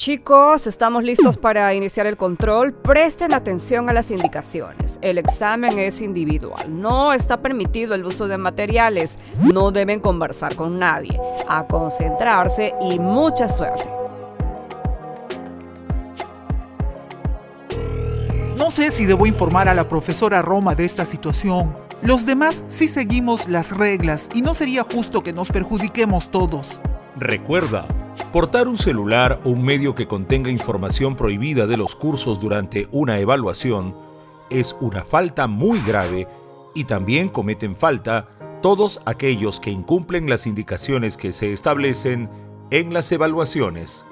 Chicos, estamos listos para iniciar el control. Presten atención a las indicaciones. El examen es individual. No está permitido el uso de materiales. No deben conversar con nadie. A concentrarse y mucha suerte. No sé si debo informar a la profesora Roma de esta situación. Los demás sí seguimos las reglas y no sería justo que nos perjudiquemos todos. Recuerda, Portar un celular o un medio que contenga información prohibida de los cursos durante una evaluación es una falta muy grave y también cometen falta todos aquellos que incumplen las indicaciones que se establecen en las evaluaciones.